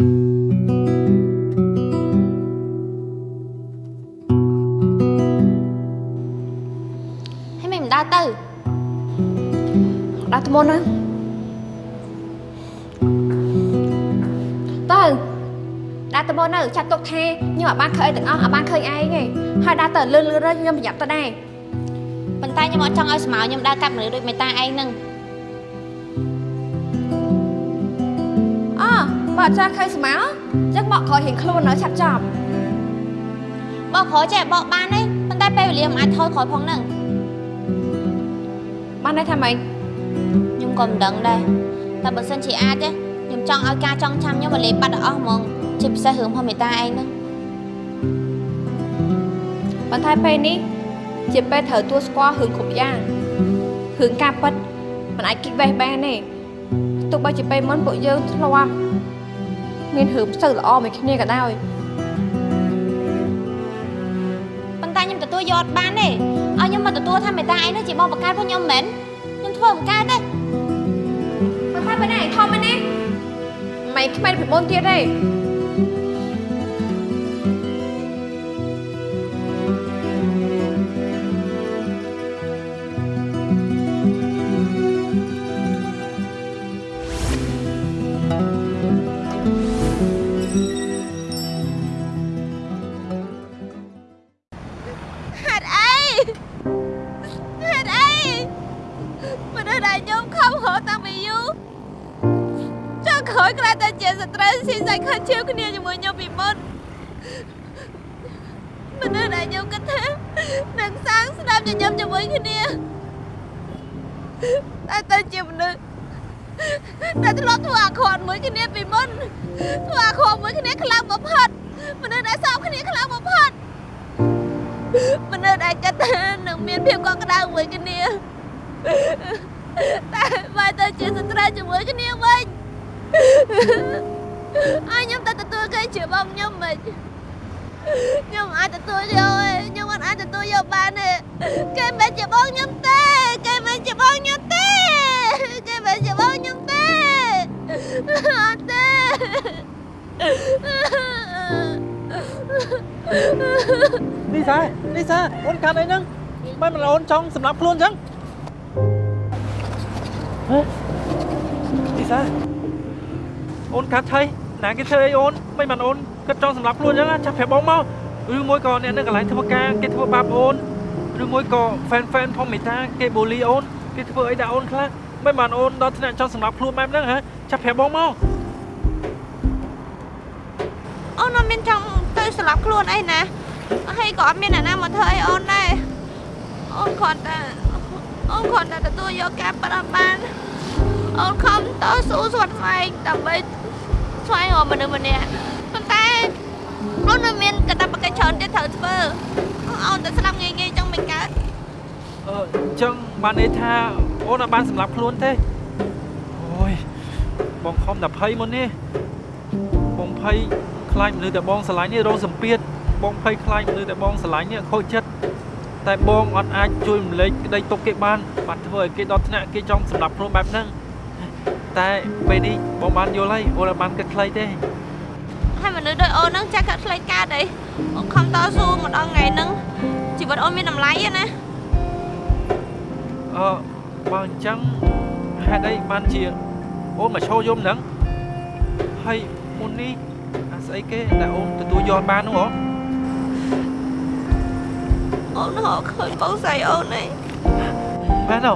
ហើយមិនដើរទៅដើរទៅមុនណាទៅដើរទៅមុនទៅចាត់ទុកថាខ្ញុំអត់បានឃើញអីទាំងអស់អត់បានឃើញឯងទេហើយដើរទៅលឿនលឿនខ្ញុំប្រញាប់ទៅដែរប៉ុន្តែខ្ញុំអត់ចង់ឲ្យស្មៅខ្ញុំដើរកាប់មនុស្សដូចមេតាឯងហ្នឹង បើអត់ចាស់ឃើញស្មៅចឹងបកក្រោយរៀងខ្លួននៅឆាប់ចប់បោកក្រោយចេះបោកបានទេប៉ុន្តែពេលវេលាមិនអាចថយក្រោយផងហ្នឹងបានន័យថាម៉េចខ្ញុំក៏មិនដឹងដែរតែបើសិនជាអាចទេខ្ញុំចង់ឲ្យការចង់ចាំខ្ញុំមកលេបបាត់ដល់អស់ហ្មងជាពិសេសរឿងផងមេតាឯងហ្នឹងបន្តែពេលនេះជាពេលត្រូវទួស្គាល់រឿងគ្រប់យ៉ាងរឿងការពិតមិនអាចគិតវេះបានទេទោះបីជាពេលមុនពួកយើងធ្លាប់ មានរឿងផ្សើល្អមួយគ្នាក៏ដោយប៉ុន្តែខ្ញុំទទួលយកអត់បានទេឲ្យខ្ញុំមកទទួលថាមេតាឯងហ្នឹងជាបងបង្កើតពួកខ្ញុំមិនមែនខ្ញុំធ្វើបង្កើតទេមិនថាបែរណាធំមែនទេមិនខ្មែនពីមុនទៀតទេ តែបើទៅជាសត្រូវជាមួយគ្នាវិញឲ្យខ្ញុំទៅទទួលគេជាបងខ្ញុំមិនខ្ញុំអាចទទួលយកទេខ្ញុំអត់អាចទទួលយកបានទេគេមិនជាបងខ្ញុំទេ គេមិនជាបងខ្ញុំទេគេមិនជាបងខ្ញុំទេអត់ទេនេះសានេះសាអូនកាត់អីហ្នឹងមិនមិនអូនចង់សម្រាប់ខ្លួនអញ្ចឹងហ៎ នេះសាអូនកាត់ថៃណាគេធ្វើអីអូនមិនមិនអូនគិតចង់សម្រាប់ខ្លួនអញ្ចឹងចាប់ប្រាប់បងមកឬមួយក៏អ្នកនៅកន្លែងធ្វើការគេធ្វើបាបអូនឬមួយក៏ fan fan ផងមេតាគេបូលីអូនគេធ្វើអីដាក់អូនខ្លះមិនបានអូនដល់ថ្នាក់ចង់សម្រាប់ខ្លួនបែបហ្នឹងហ៎ចាប់ប្រាប់បងមកអូនអត់មានចង់ទៅស្លាប់ខ្លួនអីណាហើយក៏អត់មានអ្នកណាមកធ្វើអីអូនដែរអូនគ្រាន់តែ អូនគ្រាន់តែទទួលយកការប្រាប់បានអូនខំតស៊ូស្វាត់ស្វែងដើម្បីស្វែងរកមនុស្សម្នាក់ប៉ុន្តែអូននៅមានកាតព្វកិច្ចច្រើនទៀតត្រូវធ្វើអូនទៅស្លាប់ងាយងាយចឹងមិនកើតអឺអញ្ចឹងបានន័យថាអូនអត់បានសម្រាប់ខ្លួនទេអូយបងខំតែភ័យមុននេះបងភ័យខ្លាចមនុស្សតែបងស្រឡាញ់នេះរងសម្ពាធបងភ័យខ្លាចមនុស្សតែបងស្រឡាញ់នេះខូចចិត្ត តែបងអត់អាចជួយរំលែកក្តីទុកគេបានបាត់ធ្វើឲ្យគេដល់ថ្នាក់គេចង់សម្រាប់ខ្លួនបែបហ្នឹងតែពេលនេះបងបានយល់ហើយអូនអត់បានគិតខ្លីទេហើយមនុស្សដូចអូនហ្នឹងចាស់កាត់ផ្លេចកើតអីអូនខំតស៊ូមកដល់ថ្ងៃហ្នឹងជីវិតអូនមានតម្លៃទេណាអឺបើអញ្ចឹងហេតុអីបានជាអូនមកឈរយំហ្នឹងហើយមុននេះអាស្អីគេដែលអូនទទួលយកបាននោះហ៎អូ នរកឃើញបងស្រីអូនឯងមែនទេ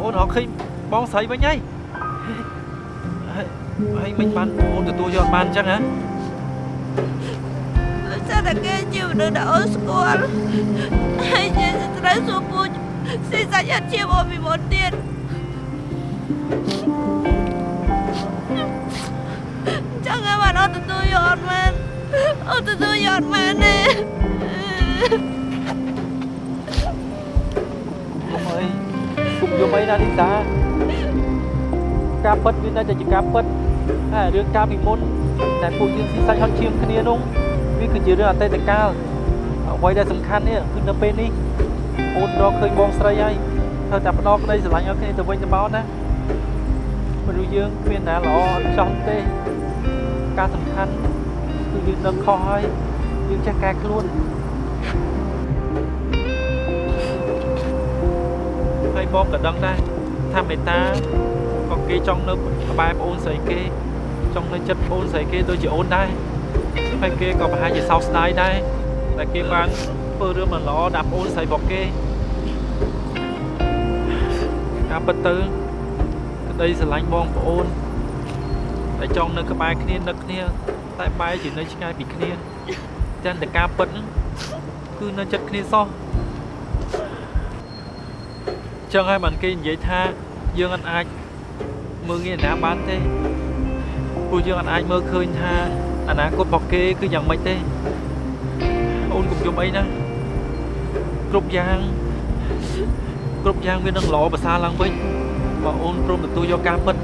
អូនរកឃើញបងស្រីវិញហើយហើយហើយមិនបានអូនទទួលយកបានអញ្ចឹងហ៎ដោយសារតែគេជាមនុស្សដែលអូនស្គាល់ហើយជាស្ត្រីសួរពូជស៊ីសាច់អត់ជាអូនពីមុនទៀតចង់ឲ្យបានអូនទទួលយកអត់មែនអូនទទួលយកអត់មែនទេ អីគុំយំអីណានីតាការពិតវានៅតែជាការពិតហើយរឿងការពីមុនតែពួកយើងស៊ីសាច់ហត់ឈាមគ្នានោះវាគឺជារឿងអតីតកាលអ្វីដែលសំខាន់នេះគឺនៅពេលនេះអូនរកឃើញបងស្រីហើយត្រូវតែផ្ដោតក្តីស្រឡាញ់ឲ្យគ្នាទៅវិញទៅមកណាមនុស្សយើងគ្មានណាល្អអត់ចង់ទេការសំខាន់គឺយើងដឹងខុសហើយយើងចេះកែខ្លួន បងក៏ដឹងដែរថាមេតាក៏គេចង់នៅក្បែរប្អូនស្រីគេចង់នៅចិត្តប្អូនស្រីគេដូចជាអូនដែរហើយគេក៏ប្រហែលជាសោកស្ដាយដែរតែគេបានធ្វើរឿងមិនល្អដាក់ប្អូនស្រីរបស់គេការពិតទៅក្តីស្រឡាញ់បងប្អូនតែចង់នៅក្បែរគ្នានឹកគ្នា តែបែរជានៅឆ្ងាយពីគ្នាតែតែការពិតហ្នឹងគឺនៅចិត្តគ្នាសោះ ចឹងហើយបានគេនិយាយថាយើងអត់អាចមើលងាយណាបានទេព្រោះយើងអត់អាចមើលឃើញថាអនាគតរបស់គេគឺយ៉ាងម៉េចទេអូនកុំយំអីណាគ្រប់យ៉ាងគ្រប់យ៉ាងវានឹងល្អប្រសើរឡើងវិញបើអូនព្រមទទួលយកការពិត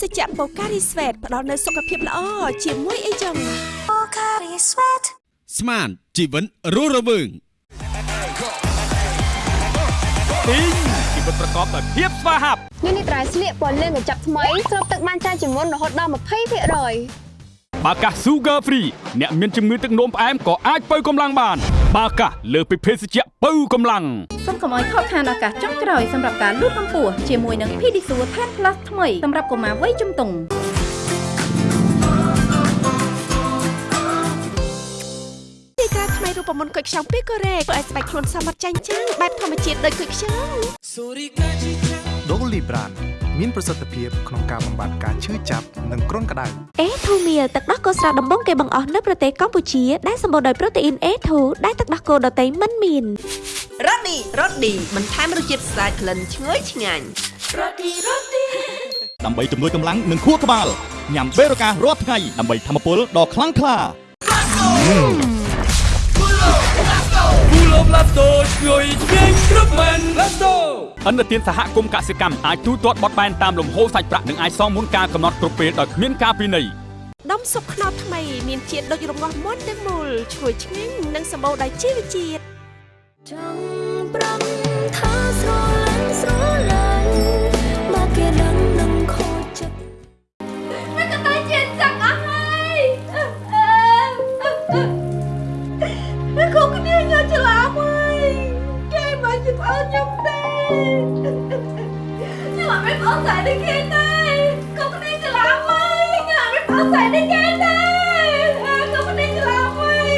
សជ្ជៈបូការីស្វេតផ្ដល់នូវសុខភាពល្អជាមួយអីចឹង Pocari Sweat ស្មានជីវិនរស់រវើងទីងជីវិតប្រកបដោយភាពស្វាហាប់នេះនេះត្រៃស្លៀកពណ៌លឿងកញ្ចប់ថ្មីស្រូបទឹកបានច្រើនជាងមុនរហូតដល់20%បាកាស Sugar Free អ្នកមានជំងឺទឹកនោមផ្អែមក៏អាចបើកម្លាំងបាន បាកាសលើសពីភេសជ្ជៈបើកម្លាំងសូមកុំឲ្យខកខានឱកាសចុងក្រោយសម្រាប់ការលូតកម្ពស់ជាមួយនឹង Pedisure 10 Plus ថ្មីសម្រាប់កុមារវ័យជំទង់ទីតាថ្មីរូបមន្តគុយខ្ចង់ពីកូរ៉េធ្វើឲ្យស្បែកខ្លួនសមត្ថចាញ់ចាំងបែបធម្មជាតិដូចគុយខ្ចង់ដូលីប្រាន មានប្រសិទ្ធភាពក្នុងការបំបាត់ការឈឺចាប់និងគ្រុនក្តៅអេធូមៀលទឹកដោះគោស្រស់ដំបងគេបង្អស់នៅប្រទេសកម្ពុជាដែលសម្បូរដោយប្រូតេអ៊ីន A2 ដែលទឹកដោះគោដតៃមិនមានរ៉ូឌីរ៉ូឌីបន្ថែមរសជាតិស្អាតក្លិនឈ្ងុយឆ្ងាញ់ដើម្បីជំនួយកម្លាំងនិងខួរក្បាលញ៉ាំបេរូការរាល់ថ្ងៃដើម្បីធម្មពលដ៏ខ្លាំងក្លា គូលំឡាតូជួយជាងគ្រប់មែនឡាតូអន្តរជាតិសហគមន៍កសិកម្មអាចទូទាត់បត់បែនតាមលំហូរសាច់ប្រាក់និងអាចសងមុនការកំណត់គ្រប់ពេលដោយគ្មានការពិន័យដុំស៊ុបខ្នុរថ្មីមានជាតិដូចរងាស់មាន់ទាំងមូលឈ្ងុយឆ្ងាញ់និងសម្បូរដោយជីវជាតិចង់ប្រំថាស្រឡាញ់ស្រឡាញ់ ខ្ញុំអត់មានប្អូនស្រីដូចគេទេគុំគ្នាច្រឡំហើយខ្ញុំអត់មានប្អូនស្រីដូចគេទេគុំគ្នាច្រឡំហើយ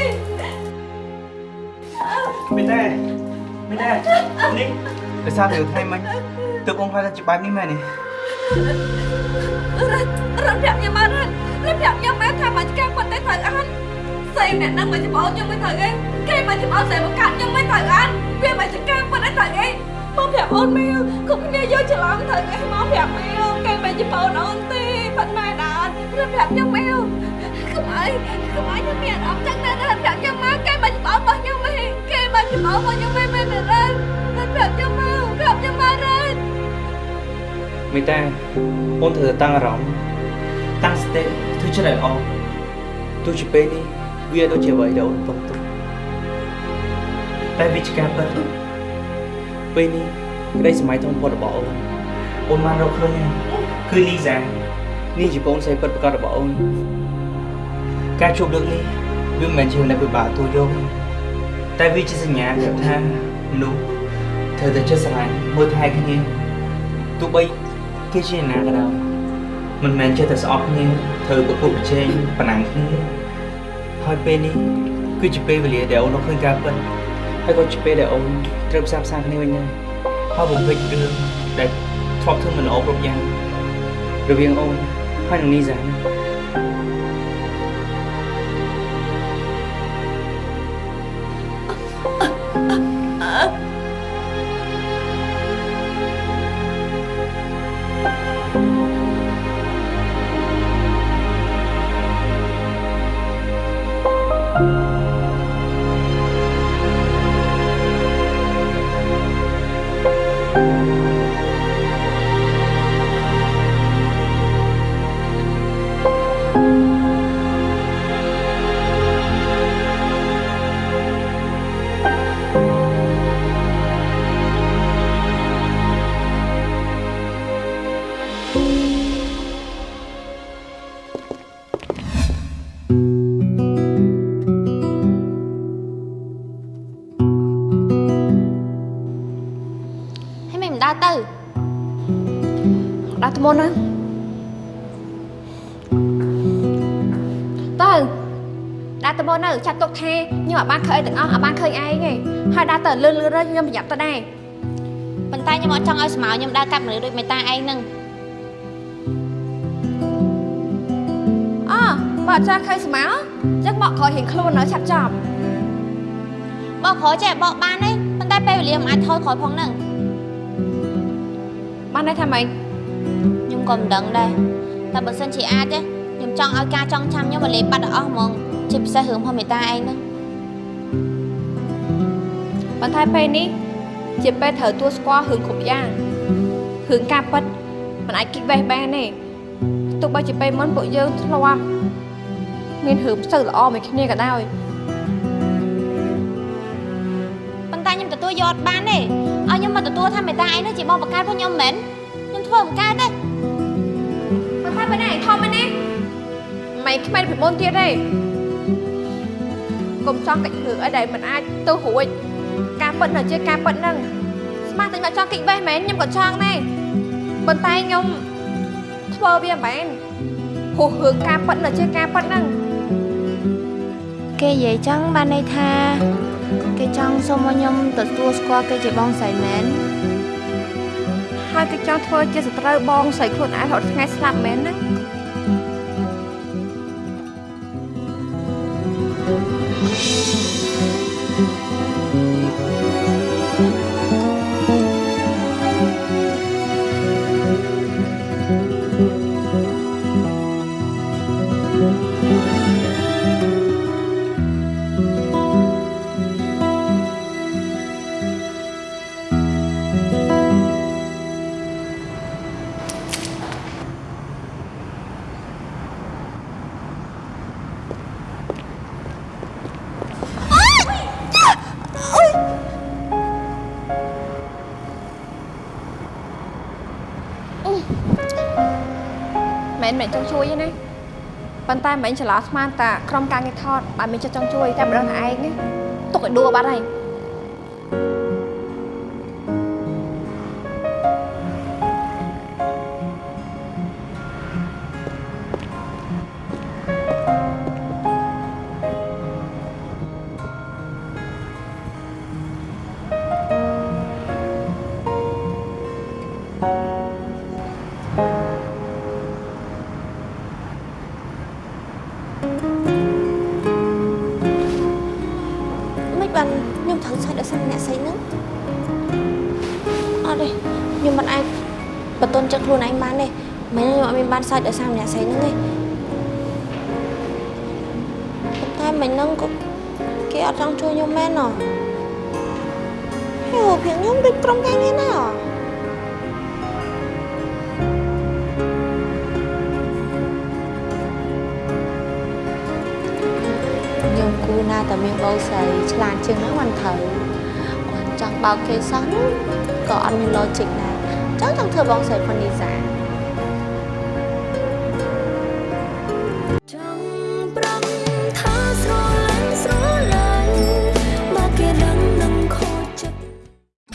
មានដែរមានដែរនេះដោយសារតែថ្ងៃមិញទើបបងខ្លាចថាជាបែបនេះមែនទេរត់រត់ប្រាប់ខ្ញុំមករត់រត់ប្រាប់ខ្ញុំមកថាមកការប៉ុន្តែត្រូវអានស្អីអ្នកនឹងមកច្បងខ្ញុំមិនត្រូវអីគេមកច្បងស្អីមកកាត់ខ្ញុំមិនត្រូវអានវាមកចការប៉ុន្តែត្រូវអីមកប្រាប់ អូនមែលគ្រប់គ្នាយកច្រឡំត្រូវអីមកប្រាប់មែលគេមកច្បងអូនទេប៉ុន្តែដល់រត់ប្រាប់ខ្ញុំមែលកុំអីកុំអីខ្ញុំមានអារម្មណ៍ចឹងណារត់ប្រាប់ខ្ញុំមកគេមកច្បមកខ្ញុំមិនមែនរ៉ានតែប្រាប់ខ្ញុំមកប្រាប់ខ្ញុំមករ៉ានមេតាអូនត្រូវតែតាំងអារម្មណ៍តាំងស្តិធ្វើចិត្តឲ្យល្អទោះជាពេលនេះវាដូចជាអ្វីដែលអូនទុកទុកតែវាជាការពិតពេលនេះ ក្តីសម័យធំបំផុតរបស់អូនអូនបានរកឃើញហើយគឺលីសានេះជាបងស្រីពិតប្រាកដរបស់អូនការជួបលើកនេះវាមិនមែនជាអ្នកពិបាកទូយកទេតែវាជាសញ្ញាប្រាប់ថាមនុស្សត្រូវតែចេះស្រឡាញ់មើលថែគ្នាទោះបីគេជាអ្នកណាក៏ដោយមិនមែនចេះតែស្អប់គ្នាត្រូវប្រកួតប្រជែងប្រណាំងគ្នាហើយពេលនេះគឺជាពេលវេលាដែលអូនរកឃើញការពិតហើយក៏ជាពេលដែលអូនត្រូវផ្សារផ្សាគ្នាវិញដែរ ហើយបំពេញរឿងដែលធ្លាប់ធ្វើមិនល្អគ្រប់យ៉ាងរវាងអូនហើយនឹងនីសានេះ ចាត់ទុកថាខ្ញុំអត់បានឃើញអីទាំងអស់អត់បានឃើញឯងទេហើយដើរទៅលឿនលឿនទៅខ្ញុំប្រញាប់ទៅដែរប៉ុន្តែខ្ញុំអត់ចង់ឲ្យស្មៅខ្ញុំដើរកាត់មនុស្សដូចមេតាឯងហ្នឹងអូបើអត់ចាស់ឃើញស្មៅចឹងបកក្រោយរៀងខ្លួននៅឆាប់ចប់បកក្រោយចេះបកបានទេប៉ុន្តែពេលវេលាមិនអាចថយក្រោយផងហ្នឹងបានន័យថាម៉េចខ្ញុំក៏មិនដឹងដែរតែបើសិនជាអាចទេខ្ញុំចង់ឲ្យការចង់ចាំខ្ញុំមកលេបបាត់ដល់អស់ហ្មង ជាពិសេសរឿងផងមេតាឯងហ្នឹងប៉ុន្តែពេលនេះជាពេលត្រូវទួស្គាល់រឿងគ្រប់យ៉ាងរឿងការពិតមិនអាចគិតវេះបានទេទោះបីជាពេលមុនពួកយើងធ្លាប់មានរឿងផ្សើល្អមួយគ្នាក៏ដោយប៉ុន្តែខ្ញុំទទួលយកអត់បានទេឲ្យខ្ញុំមកទទួលថាមេតាឯងហ្នឹងជាបងបកកើតរបស់ខ្ញុំមិនមែនខ្ញុំធ្វើមិនកើតទេប៉ុន្តែពេលនេះឯងធំមែនទេមិនខ្មែនពីមុនទៀតទេ កុំចង់កិច្ចរឿងអីដែលមិនអាចទៅរួចការពិតនៅជាការពិតហ្នឹងស្មាតែមកចង់កិច្ចវេះមែនខ្ញុំក៏ចង់ដែរប៉ុន្តែខ្ញុំធ្វើវាមិនមែនព្រោះរឿងការពិតនៅជាការពិតហ្នឹងគេនិយាយចឹងបានន័យថា គេចង់សុំឲ្យខ្ញុំទទួលស្គាល់គេជាបងស្រីមែនហើយគេចង់ធ្វើជាសត្រូវបងស្រីខ្លួនឯងរហូតថ្ងៃស្លាប់មែនណា Música មិនមែនចង់ជួយទេណាប៉ុន្តែមិនច្រឡោស្មានតាក្រុមការងារថតបើមានចិត្តចង់ជួយតែម្ដងតែឯងណាទុកឲ្យដួលបាត់ហើយ ត់មានបានសាច់ដោយសារអ្នកស្រីហ្នឹងទេប៉ុន្តែមិនហ្នឹងក៏គេអត់ចង់ជួយខ្ញុំមែនណ៎យោភាងខ្ញុំដូចក្រុមការងារណាអ្ហ៎ខ្ញុំគូណាតែមានបោស្រីឆ្លាតជាងហ្នឹងមិនត្រូវគាត់ចង់បោកគេសោះក៏អត់មាន logic ដែរចង់ចង់ធ្វើបងស្រីផុននីសា ស្រឡាញ់ស្រឡាញ់បើគេដឹងនឹងខូចចិត្ត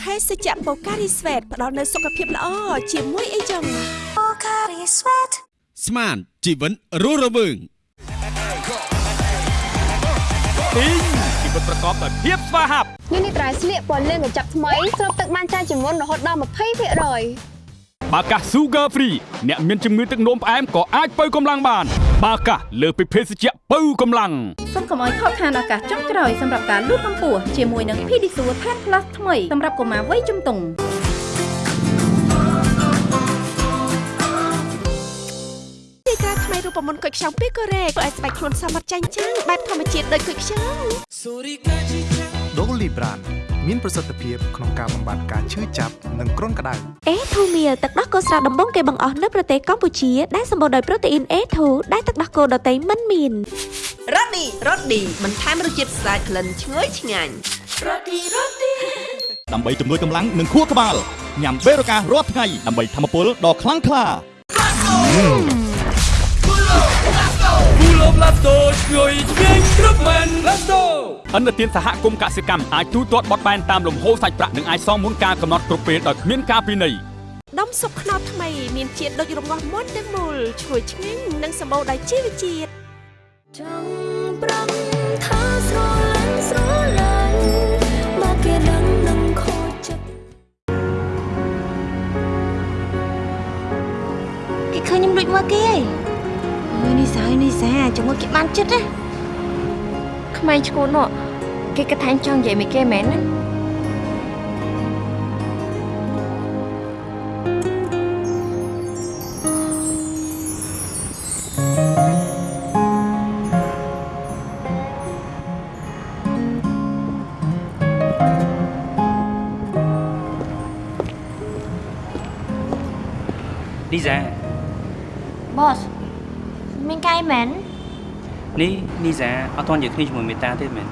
ភេសជ្ជៈបូការីស្វេតផ្ដល់នូវសុខភាពល្អជាមួយអីចឹង Pocari Sweat ស្មានជីវិតរស់រវើងទីងជីវិតប្រកបដោយភាពស្វាហាប់ញនេះត្រៃស្លៀកពណ៌លឿងកញ្ចប់ថ្មីស្រូបទឹកបានច្រើនជាងមុនរហូតដល់20%បាកាស Sugar Free អ្នកមានជំងឺទឹកនោមផ្អែមក៏អាចបើកម្លាំងបាន បាកាសលើសពីភេសជ្ជៈបើកម្លាំងសូមកុំឲ្យខកខានឱកាសចុងក្រោយសម្រាប់ការលូតកម្ពស់ជាមួយនឹង Pedisure 10 Plus ថ្មីសម្រាប់កុមារវ័យជំទង់ទីក្រាថ្មីរូបមន្តគុយខ្ចង់ពីកូរ៉េធ្វើឲ្យស្បែកខ្លួនសមត្ថចាញ់ចាំងបែបធម្មជាតិដូចគុយខ្ចង់ដូលីប្រាន មានប្រសិទ្ធភាពក្នុងការបំបាត់ការឈឺចាប់និងគ្រុនក្តៅអេធូមៀលទឹកដោះគោស្រស់ដំបងគេបង្អស់នៅប្រទេសកម្ពុជាដែលសម្បូរដោយប្រូតេអ៊ីន A2 ដែលទឹកដោះគោដតៃមិនមានរ៉ូឌីរ៉ូឌីបន្ថែមរសជាតិស្អាតក្លិនឈ្ងុយឆ្ងាញ់រ៉ូឌីរ៉ូឌីដើម្បីជំនួយកម្លាំងនិងខួរក្បាលញ៉ាំបេរូការាល់ថ្ងៃដើម្បីធម្មពលដ៏ខ្លាំងក្លាគូ លបឡាតូជួយជាងគ្រប់មែនឡាតូអន្តរជាតិសហគមន៍កសិកម្មអាចទូទាត់បត់បែនតាមលំហូរសាច់ប្រាក់និងអាចសងមុនការកំណត់គ្រប់ពេលដោយគ្មានការពិន័យដុំស៊ុបខ្នុរថ្មីមានជាតិដូចរងាស់មុនទាំងមូលឈ្ងុយឆ្ងាញ់និងសម្បូរដោយជីវជាតិចង់ប្រំថាស្រឡាញ់ស្រឡាញ់បើគេដឹងនឹងខូចចិត្តគេឃើញខ្ញុំដូចមើលគេហី អើយនេះសាយនេះសាជាមួយគេបានចិត្តណាក្មេងឈ្ងួតនោះគេគិតថាអញចង់និយាយមួយគេមែនណាលីសាបស មានកាយមែននេះលីសាអត់ទាន់និយាយគ្នាជាមួយមេតាទេមែន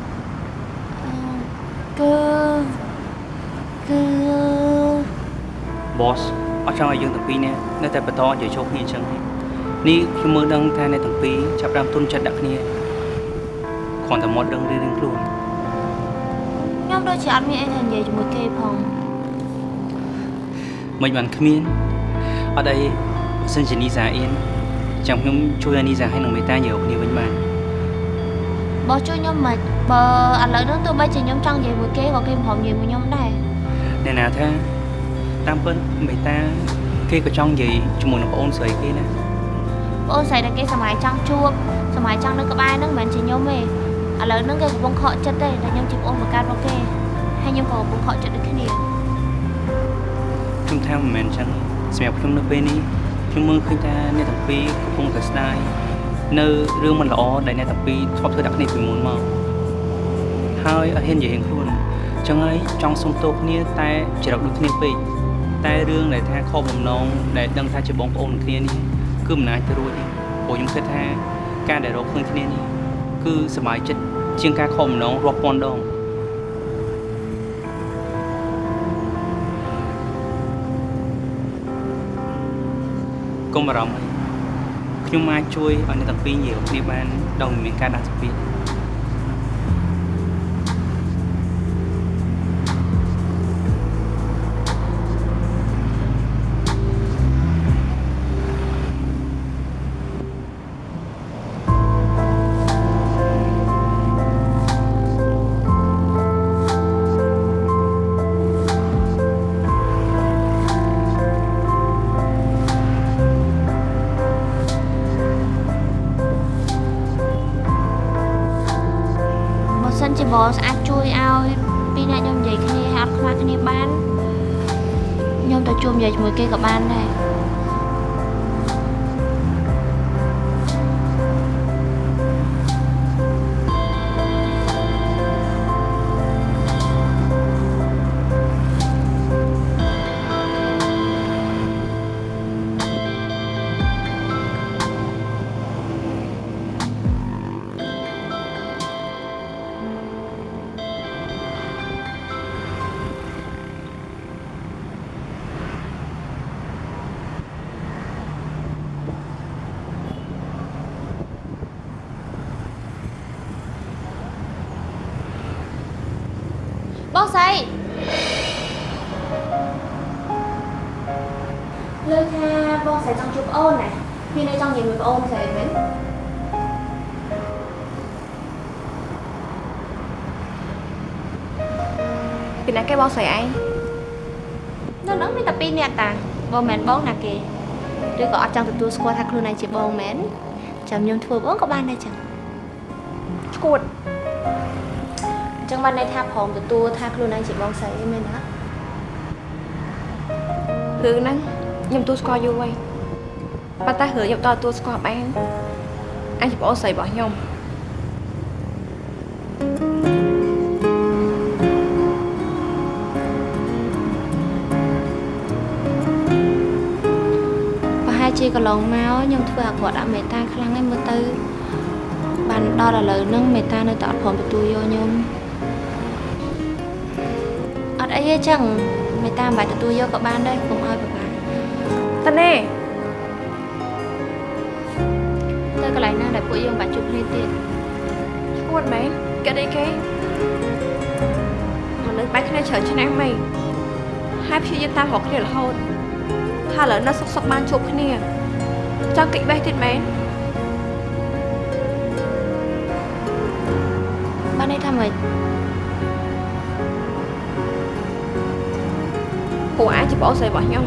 គឺគឺបសអត់ចង់ឲ្យយើងទាំងពីរនាក់នៅតែបន្តនិយាយចូលគ្នាអញ្ចឹងទេនេះខ្ញុំមើលដឹងថាអ្នកទាំងពីរចាប់ផ្ដើមទុនចិត្តដាក់គ្នាគ្រាន់តែមកដឹងរឿងខ្លួនខ្ញុំដូចជាអត់មានអីទៅនិយាយជាមួយគេផងមិនបានគ្មានអត់អីបើសិនជានីសាអៀន ចាំខ្ញុំជួយឲ្យនីសាឲ្យនឹងមេតាយកគ្នាវិញបានបសជួយខ្ញុំមិនបើឥឡូវហ្នឹងទោះបីជាខ្ញុំចង់និយាយមួយគេក៏គេមិនព្រមនិយាយមួយខ្ញុំដែរអ្នកណាថាតាមពិតមេតាគេក៏ចង់និយាយជាមួយនឹងប្អូនស្រីគេណាបងស្រីតែគេសម័យចង់ជួបសម័យចង់នៅក្បែរហ្នឹងមិនមែនជាខ្ញុំទេឥឡូវហ្នឹងគេកំពុងខកចិត្តទេតែខ្ញុំជាប្អូនបង្កើតរបស់គេហើយខ្ញុំក៏កំពុងខកចិត្តដូចគ្នាខ្ញុំថាមិនមែនអញ្ចឹងសម្រាប់ខ្ញុំនៅពេលនេះ ខ្ញុំមើលឃើញថាអ្នកទាំងពីរកំពុងតែស្ដាយនៅរឿងមិនល្អដែលអ្នកទាំងពីរធ្លាប់ធ្វើដាក់គ្នាពីមុនមកហើយអត់ហ៊ាននិយាយរឿងខ្លួនអញ្ចឹងហើយចង់សុំទោសគ្នាតែច្រកដូចគ្នាពេកតែរឿងដែលថាខកបំណងដែលដឹងថាជាបងប្អូននឹងគ្នានេះគឺមិនអាចទៅរួចទេព្រោះខ្ញុំគិតថាការដែលរកឃើញគ្នានេះគឺសប្បាយចិត្តជាងការខកបំណងរាប់ពាន់ដង កុំបារម្ភអីខ្ញុំអាចជួយឲ្យអ្នកទាំងពីរនិយាយគ្នាបានដោយមិនមានការដាក់សម្ពាធ ជាបសអាចជួយឲ្យពីរអ្នកខ្ញុំនិយាយគ្នាហើយអត់ខ្វះគ្នាបានខ្ញុំទៅជួបនិយាយជាមួយគេក៏បានដែរី ពីណាគេបងស្រីឯងនៅនោះមានតែពីរនាក់តាបងមិនមែនបងណាគេឬក៏អត់ចង់ទទួលស្គាល់ថាខ្លួនឯងជាបងមែនចាំខ្ញុំធ្វើបងក៏បានដែរចឹងឈួតអញ្ចឹងបានន័យថាព្រមទទួលថាខ្លួនឯងជាបងស្រីមែនណារឿងហ្នឹងខ្ញុំទទួលស្គាល់យូរហើយប៉ុន្តែរឿងខ្ញុំដល់ទទួលស្គាល់បានអញជាប្អូនស្រីរបស់ខ្ញុំ ន្លងមកខ្ញុំធ្វើអាក្រក់ដាក់មេតាខ្លាំងហើយមើលទៅ បានដល់ឥឡូវហ្នឹងមេតានៅតែអត់ព្រមទទួលយកខ្ញុំអត់អីទេចឹងមេតាមិនបាច់ទទួលយកក៏បានដែរកុំឲ្យពិបាកតើណែទៅកន្លែងណាដែលពួកយើងបាច់ជួបគ្នាទៀតឈួតមែនគេអីគេមនុស្សបែកគ្នាច្រើនឆ្នាំហីហើយព្យាយាមតាមរកគ្នារហូតថាឥឡូវនៅសុកសុកបានជួបគ្នា ចង់កិច្ចបេះទៀតមែនបានន័យថាម៉េចព្រោះអាចជាប្អូនស្រីរបស់ខ្ញុំ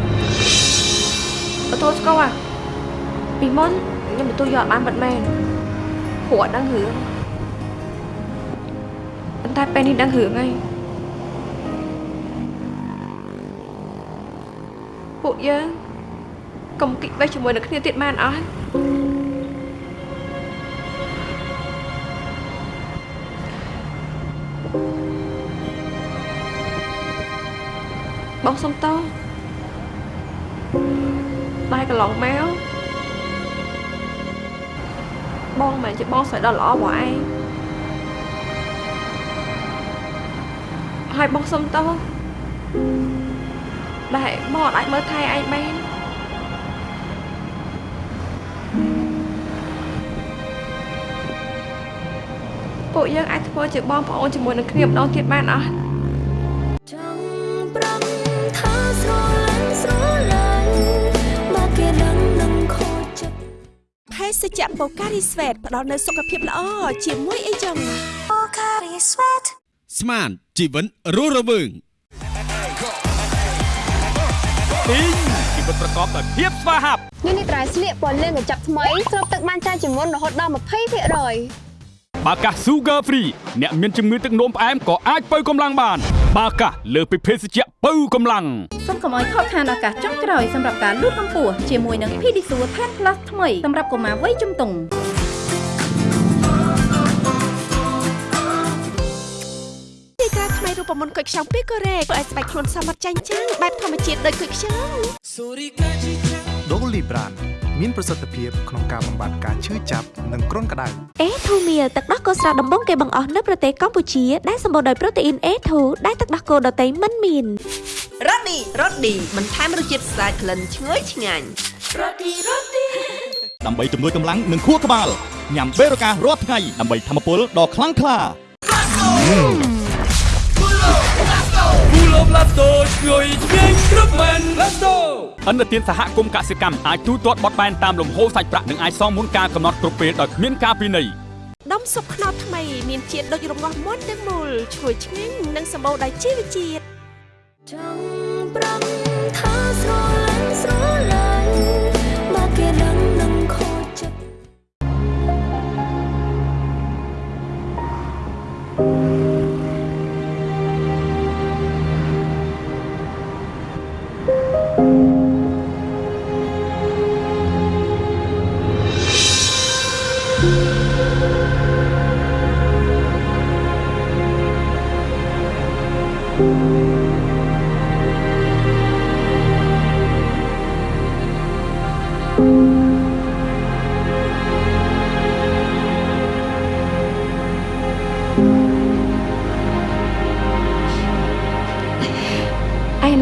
ទទួលស្គាល់ពីមុនខ្ញុំទទួលយ កអត់បានពិតមែនព្រោះអត់ដឹងរឿងប៉ុន្តែពេលនេះដឹងរឿងហើយពួកយើងកុំគិតបេះជាមួយនឹងគ្នាទៀតបានអត់បងសុំតោតែកន្លងមកបងមិនមែនជាបងស្រីដ៏ល្អរបស់ឯងហើយបងសុំតោដែលបងអត់អាចមើលថែឯងបាន ពួកយើងអាចធ្វើជាបងប្អូនជាមួយនឹងគ្នាម្ដងទៀតបានអត់ចង់ប្រំថាស្រឡាញ់ស្រឡាញ់បើគេដឹងនឹងខូចចិត្តភេសជ្ជៈបូការីស្វេតផ្ដល់នូវសុខភាពល្អជាមួយអីចឹង Pocari Sweat ស្មានជីវិតរស់រវើងទីងជីវិតប្រកបដោយភាពស្វាហាប់នេះនេះត្រៃស្លៀកពណ៌លឿងកញ្ចប់ថ្មីស្រូបទឹកបានច្រើនជាងមុនរហូតដល់20% បាកាស Sugar Free អ្នកមានជំងឺទឹកនោមផ្អែមក៏អាចបើកម្លាំងបាន បាកាសលើសពីភេសជ្ជៈបើកម្លាំងសូមកុំឲ្យខកខានឱកាសចុងក្រោយសម្រាប់ការលូតកម្ពស់ជាមួយនឹង Pedisure 10 Plus ថ្មីសម្រាប់កុមារវ័យជំទង់ទីតាថ្មីរូបមន្តគុយខ្ចង់ពីកូរ៉េធ្វើឲ្យស្បែកខ្លួនសមត្ថចាញ់ចាំងបែបធម្មជាតិដូចគុយខ្ចង់ ដូលីប្រានមានប្រសិទ្ធភាពក្នុងការបំបាត់ការឈឺចាប់និងគ្រុនក្តៅអេធូមៀលទឹកដោះគោស្រស់ដំបងគេបង្អស់នៅប្រទេសកម្ពុជាដែលសម្បូរដោយប្រូតេអ៊ីន A2 ដែលទឹកដោះគោដតៃមិនមានរ៉ូឌីរ៉ូឌីបន្ថែមរសជាតិស្អាតក្លិនឈ្ងុយឆ្ងាញ់រ៉ូឌីរ៉ូឌីដើម្បីជំនួយកម្លាំងនិងខួរក្បាលញ៉ាំបេរូការរាល់ថ្ងៃដើម្បីធម្មពលដ៏ខ្លាំងក្លា គូលបឡាតូជួយជែងគ្រប់មែនឡាតូអន្តរជាតិសហគមន៍កសិកម្មអាចទូទាត់បត់បែនតាមលំហូរសាច់ប្រាក់និងអាចសងមុនការកំណត់គ្រប់ពេលដោយគ្មានការពិន័យដុំស៊ុបខ្នុរថ្មីមានជាតិដូចរងាស់មុនទាំងមូលឈ្ងុយឆ្ងាញ់និងសម្បូរដោយជីវជាតិចង់ប្រំថាស្រឡាញ់ស្រឡាញ់បើគេ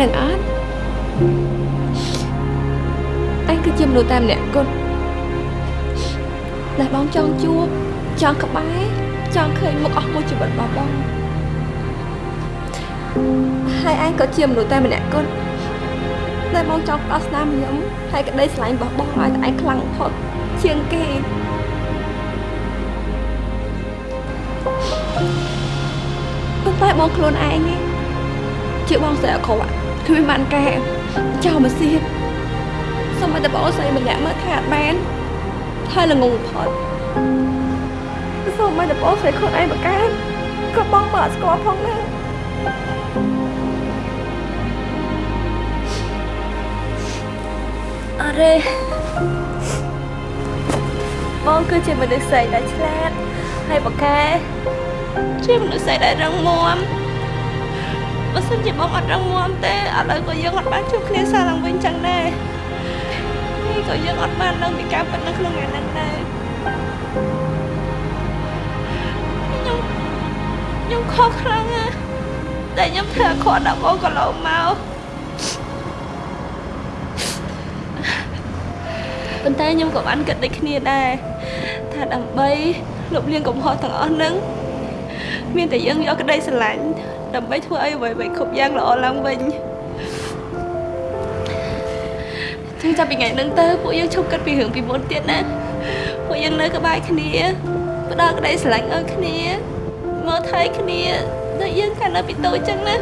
នឹងអត់ឯងគឺជាមនុស្សតែម្នាក់គត់ដែលបងចង់ជួបចង់ក្បែរចង់ឃើញមុខអស់មួយជីវិតរបស់បងហើយឯងក៏ជាមនុស្សតែម្នាក់គត់ដែលបងចង់ផ្ដោតស្នាមខ្ញុំហើយក្តីស្រឡាញ់របស់បងឲ្យតែឯងខ្លាំងបំផុតជាងគេប៉ុន្តែបងខ្លួនឯងនេះជាបងស្រីអក្រក់ គ្មានបានការចោលមកសៀតសូមឲ្យតែបងស្រីម្នាក់មើលថាអត់បានហើយល្ងងបំផុតសូមឲ្យតែបងស្រីខ្លួនឯងបកកើតក៏បងបើអត់ស្គាល់ផងដែរអរេបងគឺជាមនុស្សស្រីដែលឆ្លាតហើយបកកែជាមនុស្សស្រីដែលរឹងមាំ បើសិនជាបងអត់រឹងមាំទេឥឡូវក៏យើងអត់បានជួបគ្នាសារឡើងវិញចឹងដែរហើយក៏យើងអត់បានដឹងពីការពិតនៅក្នុងថ្ងៃហ្នឹងដែរខ្ញុំខ្ញុំខកខ្លាំងណាស់តែខ្ញុំធ្វើអាក្រក់ដល់បងកន្លងមកប៉ុន្តែខ្ញុំក៏បានគិតដូចគ្នាដែរថាដើម្បីលុបលាងកំហុសទាំងអស់ហ្នឹងមានតែយើងយកក្តីស្រឡាញ់ ដើម្បីធ្វើឲ្យអ្វីៗគ្រប់យ៉ាងល្អឡើងវិញចឹងចាប់ពីថ្ងៃហ្នឹងទៅពួកយើងឈប់គិតពីរឿងពីមុនទៀតណាពួកយើងនៅក្បែរគ្នាផ្ដល់ក្តីស្រឡាញ់ឲ្យគ្នាមើលថែគ្នាដូចយើងកាលនៅពីតូចចឹងណា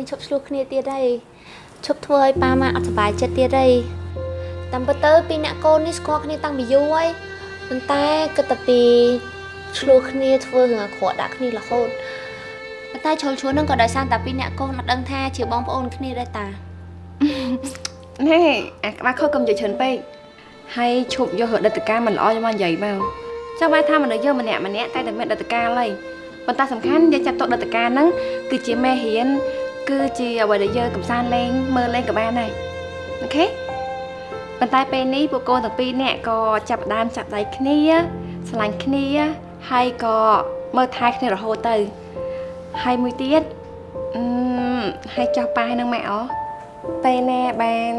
យើងឈប់ឆ្លោះគ្នាទៀតហើយឈប់ធ្វើឲ្យប៉ាម៉ាក់អត់សុបាយចិត្តទៀតហើយតាមពិតទៅពីរអ្នកកូននេះស្គាល់គ្នាតាំងពីយូរហើយប៉ុន្តែគិតតែពីឆ្លោះគ្នាធ្វើរឿងអាក្រក់ដាក់គ្នារហូតប៉ុន្តែជ្រុលឈួននឹងក៏ដោយសារតែពីរអ្នកកូនអត់ដឹងថាជាបងប្អូនគ្នាដែរតានេះអាក្បាច់ខុសកុំនិយាយច្រើនពេកហើយឈប់យករដិតការមិនល្អយកមកនិយាយមកចាំបានថាមនុស្សយើងម្នាក់ម្នាក់តែតែមានដិតការហើយប៉ុន្តែសំខាន់យើងចាប់ទុកដិតការហ្នឹងគឺជាមេរៀន គឺជាអ្វីដែលយើងកំសាន្តលេងមើលលេងក៏បានដែរអូខេប៉ុន្តែពេលនេះពួកកូនទាំងពីរនាក់ក៏ចាប់ផ្ដើមចាប់ដៃគ្នាស្រឡាញ់គ្នាហើយក៏មើលថែគ្នារហូតទៅហើយមួយទៀតអឺហើយចោះប៉ាហើយនឹងម៉ែអពេលណាបាន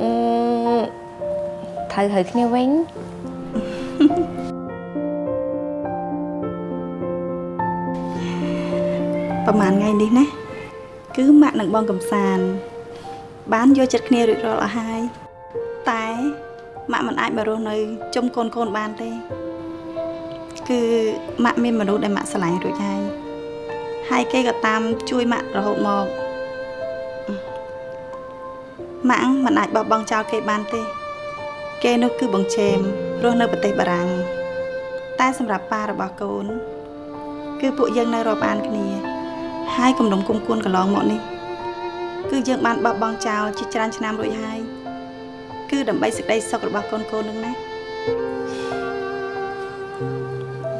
អឺត្រូវហើយគ្នាវិញប្រហែលថ្ងៃនេះណា គឺម៉ាក់និងបងកំសាន្តបានយកចិត្តគ្នារួចរាល់អស់ហើយតែម៉ាក់មិនអាចមករស់នៅជុំកូនកូនបានទេ គឺម៉ាក់មានមនុស្សដែលម៉ាក់ស្រឡាញ់រួចហើយហើយគេក៏តាមជួយម៉ាក់រហូតមកម៉ាក់មិនអាចបោះបង់ចោលគេបានទេ គេនោះគឺបងជេមរស់នៅប្រទេសបារាំងតែសម្រាប់ប៉ារបស់កូន គឺពួកយើងនៅរាប់អានគ្នា ហើយគំនុំគុំគួនកន្លងមកនេះគឺយើងបានបោះបង់ចោលជាច្រើនឆ្នាំរួចហើយគឺដើម្បីសេចក្តីសុខរបស់កូនកូននឹងណា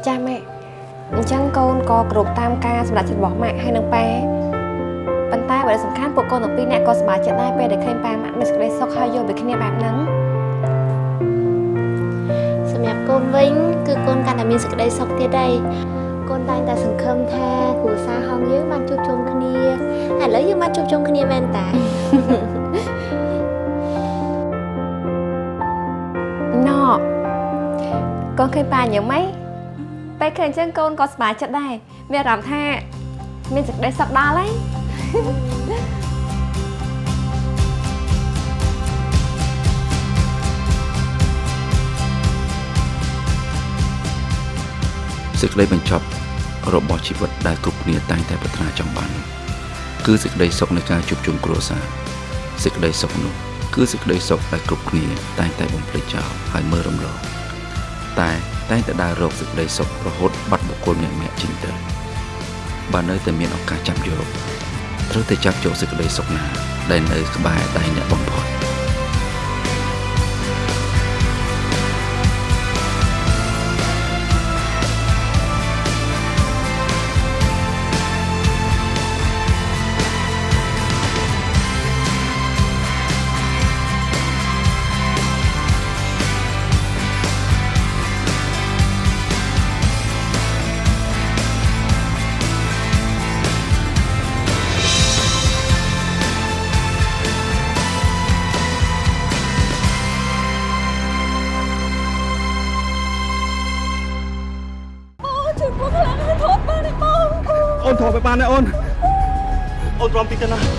ចាម៉ែអញ្ចឹងកូនក៏គ្រប់តាមការសម្រាប់ចិត្តរបស់ម៉ាក់ហើយនឹងប៉ាប៉ុន្តែបើសំខាន់ពួកកូនទាំងពីរនាក់ក៏សប្បាយចិត្តដែរពេលដែលឃើញប៉ាម៉ាក់មានសេចក្តីសុខហើយយកពីគ្នាបែបហ្នឹងសម្រាប់កូនវិញគឺកូនកាន់តែមានសេចក្តីសុខទៀតហើយកូ នតែងតែសង្ឃឹមថាគ្រួសារហងយើងបានជួបជុំគ្នាឥឡូវយើងបានជួបជុំគ្នាមែនតាណ៎កូនឃើញប៉ាអញ្ចឹងម៉េចពេលឃើញអញ្ចឹងកូនក៏សប្បាយចិត្តដែរមានអារម្មណ៍ថាមានសេចក្តីសុខដល់ហើយសេចក្តីបញ្ចប់ របស់ជីវិតដែលគ្រប់គ្នាតែងតែប្រាថ្នាចង់បានគឺសេចក្តីសុខនៃការជួបជុំគ្រួសារសេចក្តីសុខនោះគឺសេចក្តីសុខដែលគ្រប់គ្នាតែងតែបំភ្លេចចោលហើយមើលរំលងតែតែងតែដើររកសេចក្តីសុខរហូតបាត់បុគ្គលម្នាក់ៗចេញទៅបើនៅតែមានឱកាសចាប់យកត្រូវតែចាប់យកសេចក្តីសុខណាដែលនៅក្បែរដៃអ្នកបំផុត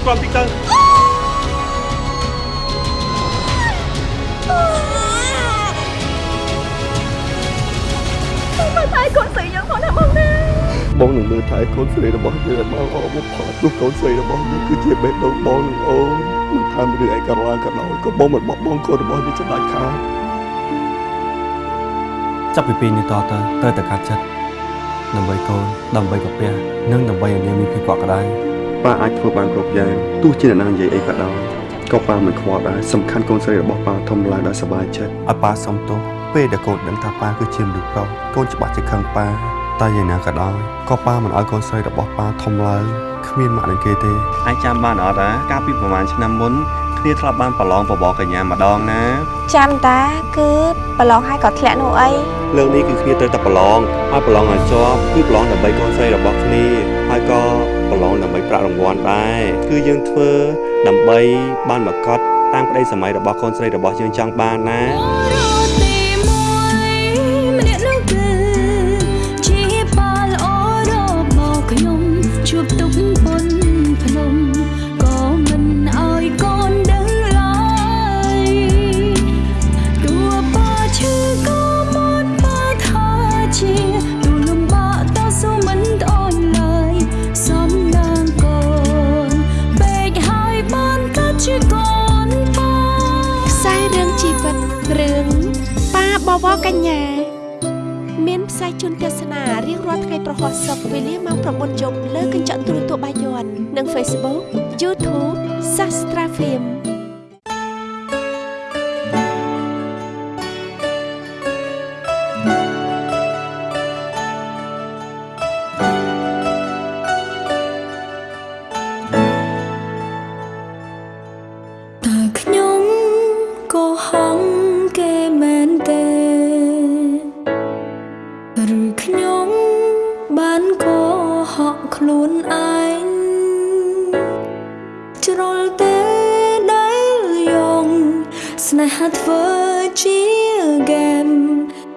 តិចទៅណាទ្រាំតិចទៅមើលថែកូនស្រីយើងផងណាបងណាបងនឹងមើលថែកូនស្រីរបស់យើងឲ្យបានល្អបំផុតព្រោះកូនស្រីរបស់យើងគឺជាបេះដូងបងនឹងអូនមិនថារឿងអីក៏ឡើងក៏ដោយក៏បងមិនបោះបង់កូនរបស់យើងចំដាច់ខាតចាប់ពីពេលនេះតទៅត្រូវតែកាត់ចិត្តដើម្បីកូនដើម្បីកាពះនិងដើម្បីឲ្យនាងមានភាពកក់ក្ដៅ ប៉ាអាចធ្វើបានគ្រប់យ៉ាងទោះជាអ្នកណានិយាយអីក៏ដោយក៏ប៉ាមិនខ្វល់ដែរសំខាន់កូនស្រីរបស់ប៉ាធំឡើងដោយសប្បាយចិត្តឲ្យប៉ាសុំទោសពេលដែលកូនដឹងថាប៉ាគឺជាមនុស្សប្រុសកូនច្បាស់ជាខឹងប៉ាតែយ៉ាងណាក៏ដោយក៏ប៉ាមិនឲ្យកូនស្រីរបស់ប៉ាធំឡើង គ្មានម៉ាក់នឹងគេទេអាចចាំបានអត់តាកាលពីប្រហែលឆ្នាំមុនគ្នាធ្លាប់បានប្រឡងបបរកញ្ញាម្ដងណាចាំតាគឺប្រឡងហើយក៏ធ្លាក់នោះអីលើកនេះគឺគ្នាត្រូវតែប្រឡងហើយប្រឡងឲ្យជាប់គឺប្រឡងដើម្បីកូនស្រីរបស់គ្នាហើយក៏ប្រឡងដើម្បីប្រាក់រង្វាន់ដែរគឺយើងធ្វើដើម្បីបានមកកត់តាមក្តីសម័យរបស់កូនស្រីរបស់យើងចង់បានណា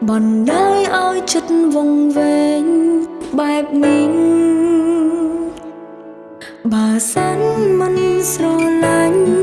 បណ្ដោយឲ្យចិត្តវង្វេងបែបនេះបើសិនមិនស្រឡាញ់